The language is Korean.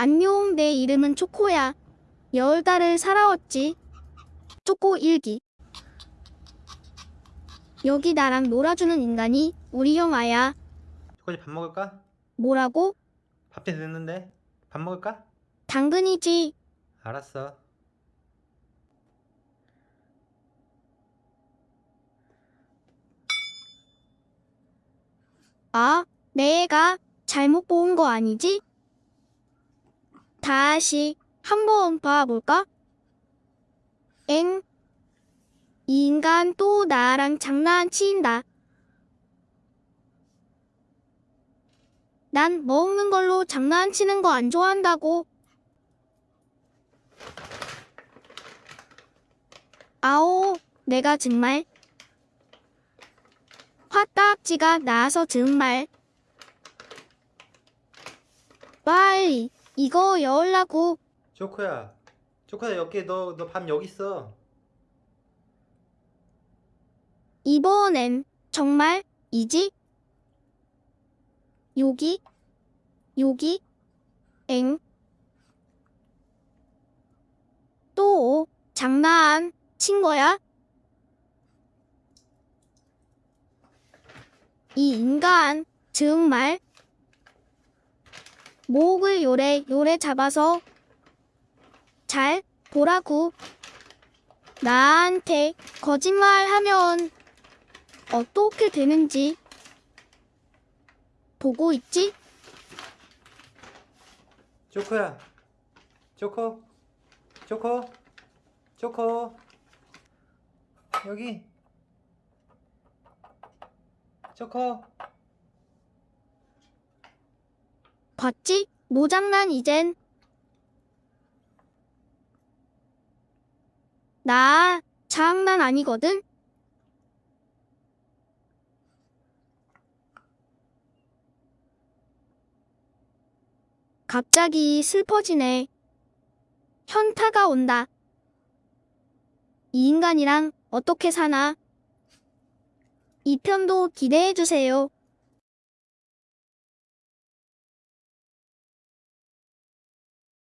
안녕, 내 이름은 초코야. 열 달을 살아왔지. 초코 일기. 여기 나랑 놀아주는 인간이 우리 형아야. 초코지 밥 먹을까? 뭐라고? 밥도 됐는데 밥 먹을까? 당근이지. 알았어. 아, 내 애가 잘못 본 거 아니지? 다시 한번 봐볼까? 엥? 이 인간 또 나랑 장난친다. 난 먹는 걸로 장난치는 거 안 좋아한다고. 아오, 내가 정말 화딱지가 나서 정말 빨리 이거 열라고 초코야. 초코야 여기 너너밥 여기 있어. 이번엔 정말 이지? 여기 여기 엥? 또 장난 친 거야? 이 인간 정말 목을 요래 요래 잡아서 잘 보라고 나한테 거짓말하면 어떻게 되는지 보고 있지? 초코야. 초코. 초코. 초코. 여기. 초코. 봤지? 모장난 이젠. 나 장난 아니거든? 갑자기 슬퍼지네. 현타가 온다. 이 인간이랑 어떻게 사나? 이 편도 기대해주세요.